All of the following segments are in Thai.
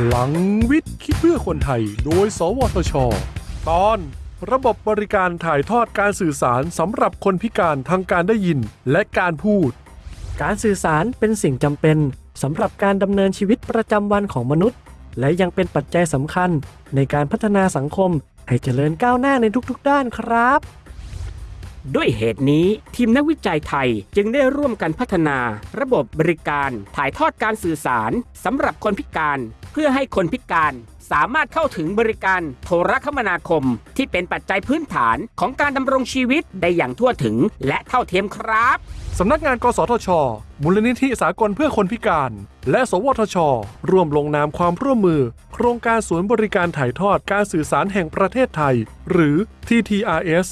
พลังวิทย์คิดเพื่อคนไทย โดย สวทช ตอน ระบบบริการถ่ายทอดการสื่อสารสำหรับคนพิการทางการได้ยินและการพูด การสื่อสารเป็นสิ่งจำเป็นสำหรับการดำเนินชีวิตประจำวันของมนุษย์ และยังเป็นปัจจัยสำคัญในการพัฒนาสังคมให้เจริญก้าวหน้าในทุกๆ ด้านครับ ด้วยเหตุนี้ทีมนักวิจัยไทยจึงได้ร่วมกันพัฒนา ระบบบริการถ่ายทอดการสื่อสารสำหรับคนพิการ เพื่อให้คนพิการสามารถเข้าถึงบริการโทรคมนาคม ที่เป็นปัจจัยพื้นฐานของการดำรงชีวิตได้อย่างทั่วถึงและเท่าเทียมครับ สำนักงาน กสทช มูลนิธิสากลเพื่อคนพิการ และ สวทช ร่วมลงนามความร่วมมือ โครงการศูนย์บริการถ่ายทอดการสื่อสารแห่งประเทศไทย หรือ TTRS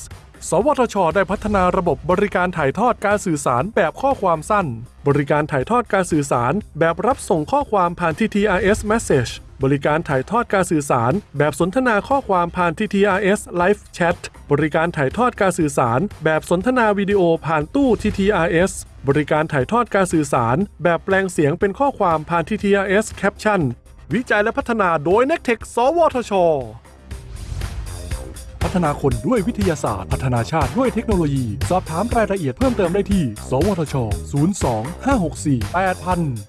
สวทช ได้พัฒนาระบบบริการถ่ายทอดการสื่อสารแบบข้อความสั้น บริการถ่ายทอดการสื่อสาร แบบรับส่งข้อความผ่าน TTRS Message บริการถ่ายทอดการสื่อสาร แบบสนทนาข้อความผ่าน TTRS Live Chat บริการถ่ายทอดการสื่อสาร แบบสนทนาวิดีโอผ่านตู้ TTRS บริการถ่ายทอดการสื่อสาร แบบแปลงเสียงเป็นข้อความผ่าน TTRS Caption วิจัยและพัฒนาโดย n e c t e c h สวทช ฒนาคนด้วยวิทยาศาสตร์ พัฒนาชาติด้วยเทคโนโลยี สอบถามรายละเอียดเพิ่มเติมได้ที่ สวทช 02 564 8000